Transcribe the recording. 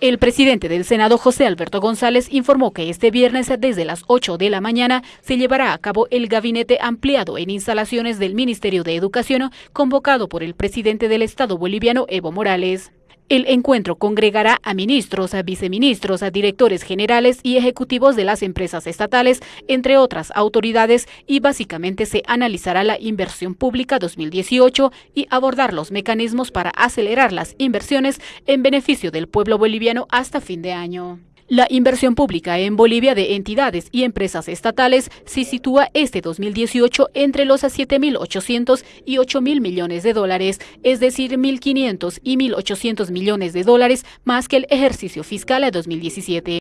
El presidente del Senado, José Alberto González, informó que este viernes desde las 8 de la mañana se llevará a cabo el gabinete ampliado en instalaciones del Ministerio de Educación convocado por el presidente del Estado boliviano, Evo Morales. El encuentro congregará a ministros, a viceministros, a directores generales y ejecutivos de las empresas estatales, entre otras autoridades, y básicamente se analizará la inversión pública 2018 y abordar los mecanismos para acelerar las inversiones en beneficio del pueblo boliviano hasta fin de año. La inversión pública en Bolivia de entidades y empresas estatales se sitúa este 2018 entre los 7.800 y 8.000 millones de dólares, es decir, 1.500 y 1.800 millones de dólares más que el ejercicio fiscal de 2017.